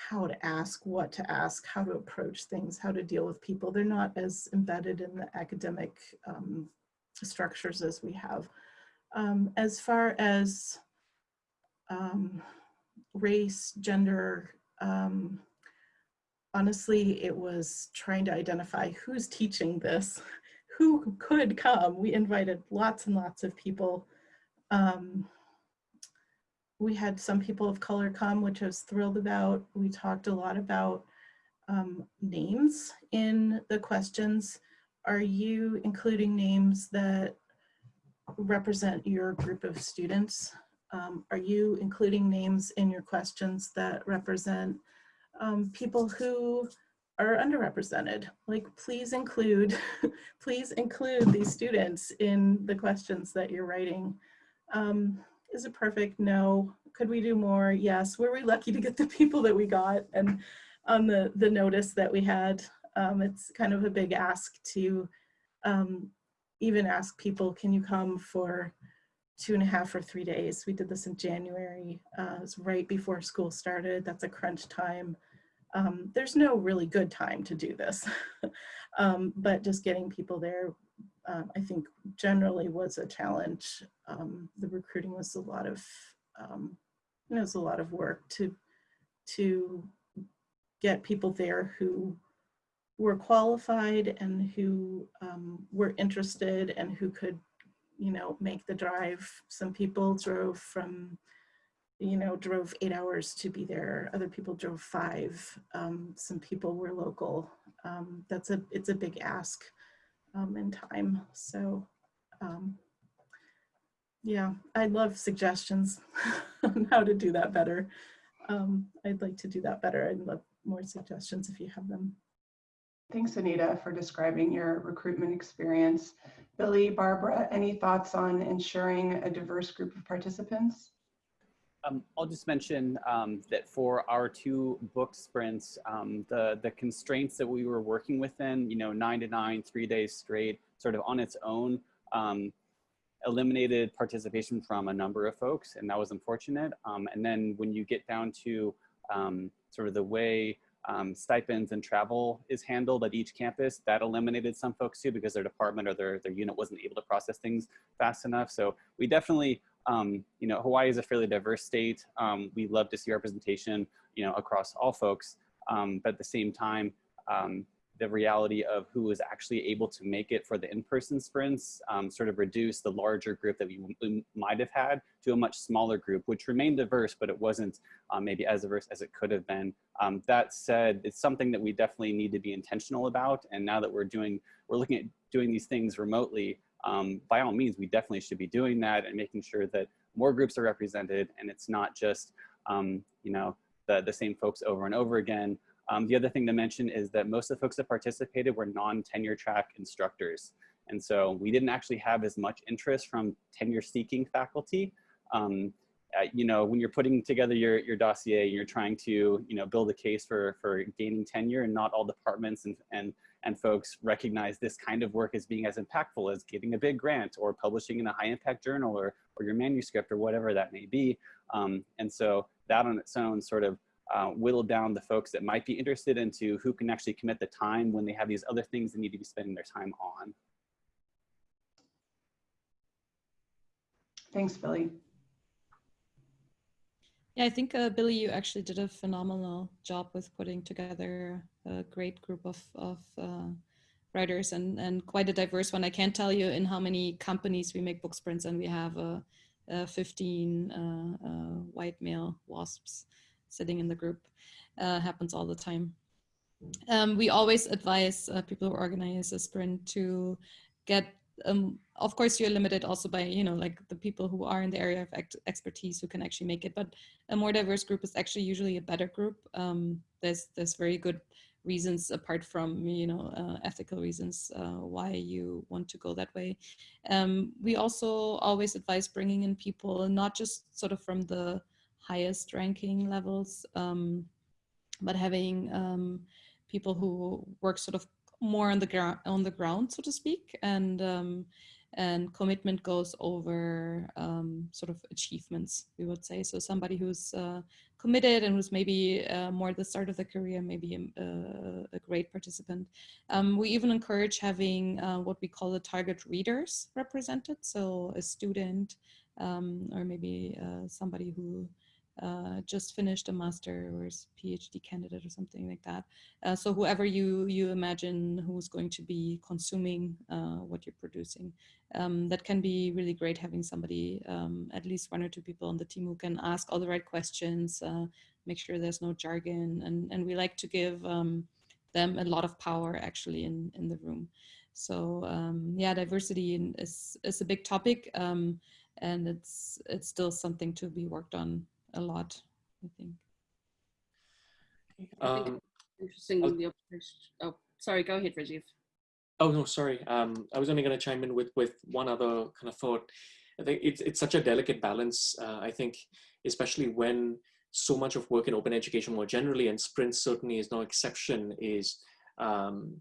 how to ask, what to ask, how to approach things, how to deal with people. They're not as embedded in the academic um, structures as we have. Um, as far as um, race, gender, um, honestly, it was trying to identify who's teaching this, [laughs] who could come. We invited lots and lots of people. Um, we had some people of color come, which I was thrilled about. We talked a lot about um, names in the questions. Are you including names that represent your group of students? Um, are you including names in your questions that represent um, people who are underrepresented? Like, please include, [laughs] please include these students in the questions that you're writing. Um, is it perfect? No. Could we do more? Yes. Were we lucky to get the people that we got and on the, the notice that we had? Um, it's kind of a big ask to um, even ask people, can you come for two and a half or three days? We did this in January. Uh, it was right before school started. That's a crunch time. Um, there's no really good time to do this, [laughs] um, but just getting people there, uh, I think generally was a challenge. Um, the recruiting was a lot of, um, you know, it was a lot of work to, to get people there who were qualified and who um, were interested and who could, you know, make the drive. Some people drove from, you know, drove eight hours to be there. Other people drove five. Um, some people were local. Um, that's a, it's a big ask um, in time. So um, yeah, I love suggestions [laughs] on how to do that better. Um, I'd like to do that better. I'd love more suggestions if you have them. Thanks, Anita, for describing your recruitment experience. Billy, Barbara, any thoughts on ensuring a diverse group of participants? Um, I'll just mention um, that for our two book sprints, um, the, the constraints that we were working within, you know, nine to nine, three days straight, sort of on its own, um, eliminated participation from a number of folks, and that was unfortunate. Um, and then when you get down to um, sort of the way um, stipends and travel is handled at each campus, that eliminated some folks too because their department or their, their unit wasn't able to process things fast enough. So we definitely, um, you know, Hawaii is a fairly diverse state. Um, we love to see representation, you know, across all folks. Um, but at the same time, um, the reality of who was actually able to make it for the in-person sprints um, sort of reduced the larger group that we, we, might have had to a much smaller group, which remained diverse, but it wasn't um, maybe as diverse as it could have been. Um, that said, it's something that we definitely need to be intentional about. And now that we're doing, we're looking at doing these things remotely, um, by all means, we definitely should be doing that and making sure that more groups are represented and it's not just, um, you know, the, the same folks over and over again. Um, the other thing to mention is that most of the folks that participated were non-tenure track instructors. And so we didn't actually have as much interest from tenure seeking faculty. Um, uh, you know, when you're putting together your, your dossier, you're trying to, you know, build a case for, for gaining tenure and not all departments and, and, and folks recognize this kind of work as being as impactful as getting a big grant or publishing in a high impact journal or, or your manuscript or whatever that may be. Um, and so that on its own sort of uh, whittle down the folks that might be interested into who can actually commit the time when they have these other things they need to be spending their time on. Thanks, Billy. Yeah, I think uh, Billy, you actually did a phenomenal job with putting together a great group of, of uh, writers and, and quite a diverse one. I can't tell you in how many companies we make book sprints and we have uh, 15 uh, uh, white male WASPs sitting in the group. Uh, happens all the time. Um, we always advise uh, people who organize a sprint to get, um, of course you're limited also by, you know, like the people who are in the area of ex expertise who can actually make it, but a more diverse group is actually usually a better group. Um, there's, there's very good reasons apart from you know uh, ethical reasons uh, why you want to go that way um, we also always advise bringing in people not just sort of from the highest ranking levels, um, but having um, people who work sort of more on the ground, on the ground, so to speak, and um, and commitment goes over um, sort of achievements, we would say. So somebody who's uh, committed and who's maybe uh, more at the start of the career, maybe a, uh, a great participant. Um, we even encourage having uh, what we call the target readers represented. So a student um, or maybe uh, somebody who uh, just finished a master or is PhD candidate or something like that. Uh, so whoever you you imagine who's going to be consuming uh, what you're producing, um, that can be really great having somebody, um, at least one or two people on the team who can ask all the right questions, uh, make sure there's no jargon, and and we like to give um, them a lot of power actually in in the room. So um, yeah, diversity is is a big topic. Um, and it's it's still something to be worked on a lot, I think. Um, interesting. The observation. Oh, sorry. Go ahead, Rajiv. Oh no, sorry. Um, I was only going to chime in with with one other kind of thought. I think it's it's such a delicate balance. Uh, I think, especially when so much of work in open education more generally, and Sprint certainly is no exception, is um,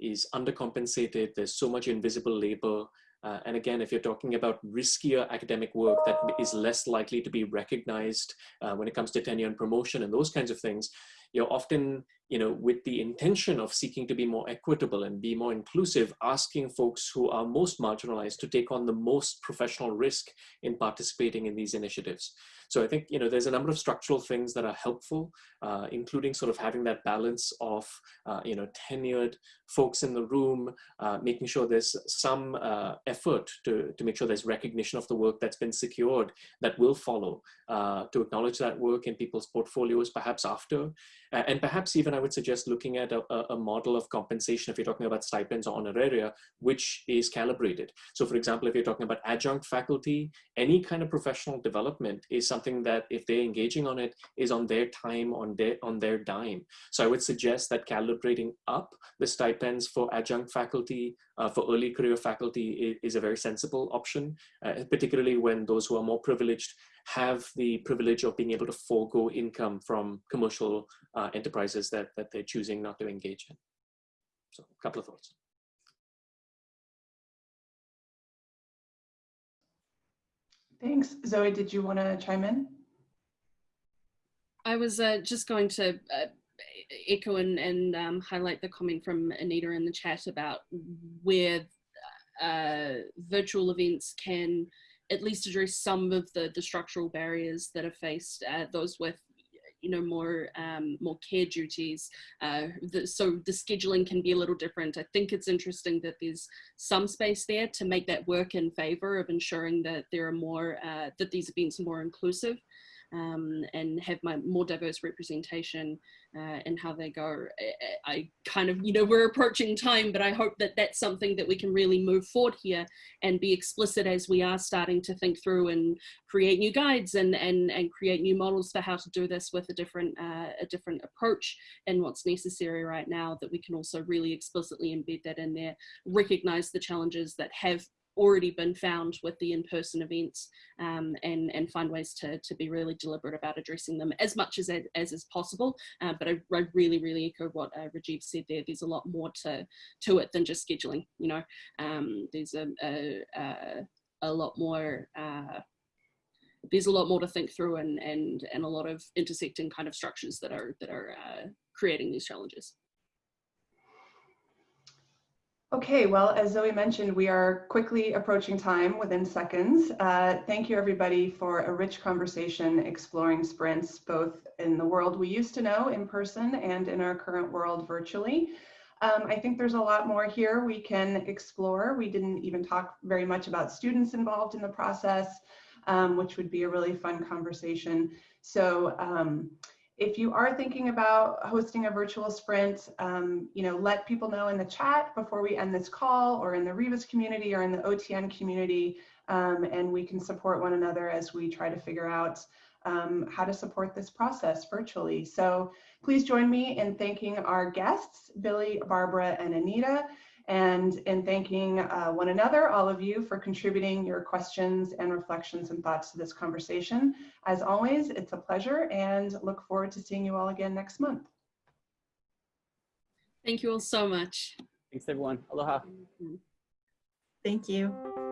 is undercompensated. There's so much invisible labor. Uh, and again, if you're talking about riskier academic work that is less likely to be recognized uh, when it comes to tenure and promotion and those kinds of things, you're often, you know, with the intention of seeking to be more equitable and be more inclusive, asking folks who are most marginalized to take on the most professional risk in participating in these initiatives. So I think, you know, there's a number of structural things that are helpful, uh, including sort of having that balance of, uh, you know, tenured folks in the room, uh, making sure there's some uh, effort to, to make sure there's recognition of the work that's been secured that will follow, uh, to acknowledge that work in people's portfolios perhaps after, and perhaps even I would suggest looking at a, a model of compensation if you're talking about stipends or honoraria, which is calibrated. So for example, if you're talking about adjunct faculty, any kind of professional development is something that if they're engaging on it is on their time, on their, on their dime. So I would suggest that calibrating up the stipends for adjunct faculty uh, for early career faculty is, is, a very sensible option, uh, particularly when those who are more privileged have the privilege of being able to forego income from commercial uh, enterprises that, that they're choosing not to engage in. So a couple of thoughts. Thanks. Zoe, did you want to chime in? I was uh, just going to uh, echo and, and um, highlight the comment from Anita in the chat about where uh, virtual events can at least address some of the, the structural barriers that are faced, uh, those with you know more um, more care duties. Uh, the, so the scheduling can be a little different. I think it's interesting that there's some space there to make that work in favor of ensuring that there are more uh, that these events are more inclusive um, and have my more diverse representation uh, in how they go. I, I, kind of, you know, we're approaching time, but I hope that that's something that we can really move forward here and be explicit as we are starting to think through and create new guides and and and create new models for how to do this with a different uh, a different approach and what's necessary right now. That we can also really explicitly embed that in there, recognize the challenges that have already been found with the in-person events um, and, and find ways to, to be really deliberate about addressing them as much as, as is possible. Uh, but I, I, really, really echo what uh, Rajiv said there. There's a lot more to, to it than just scheduling, you know. Um, there's a, a, a, a lot more uh, there's a lot more to think through and and and a lot of intersecting kind of structures that are that are uh, creating these challenges. Okay, well, as Zoe mentioned, we are quickly approaching time within seconds. Uh, thank you everybody for a rich conversation exploring sprints, both in the world we used to know in person and in our current world virtually. Um, I think there's a lot more here we can explore. We didn't even talk very much about students involved in the process, um, which would be a really fun conversation. So um, if you are thinking about hosting a virtual sprint, um, you know, let people know in the chat before we end this call or in the Rebus community or in the OTN community, um, and we can support one another as we try to figure out um, how to support this process virtually. So please join me in thanking our guests, Billy, Barbara, and Anita and in thanking uh, one another, all of you, for contributing your questions and reflections and thoughts to this conversation. As always, it's a pleasure and look forward to seeing you all again next month. Thank you all so much. Thanks, everyone. Aloha. Thank you.